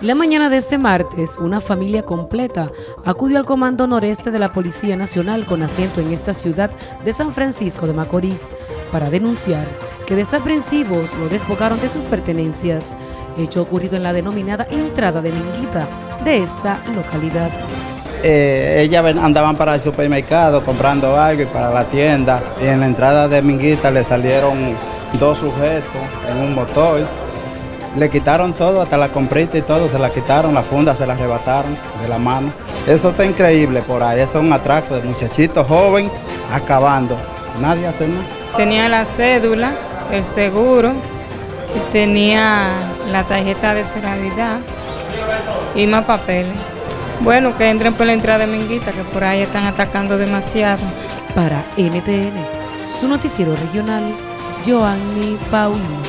La mañana de este martes, una familia completa acudió al Comando Noreste de la Policía Nacional con asiento en esta ciudad de San Francisco de Macorís para denunciar que desaprensivos lo despojaron de sus pertenencias, hecho ocurrido en la denominada entrada de Minguita de esta localidad. Eh, ellas andaban para el supermercado comprando algo y para las tiendas y en la entrada de Minguita le salieron dos sujetos en un motor le quitaron todo, hasta la comprita y todo, se la quitaron, la funda se la arrebataron de la mano. Eso está increíble por ahí, eso es un atraco de muchachitos joven acabando. Nadie hace nada. Tenía la cédula, el seguro, y tenía la tarjeta de solidaridad y más papeles. Bueno, que entren por la entrada de Minguita, que por ahí están atacando demasiado. Para NTN, su noticiero regional, Joanny Paulino.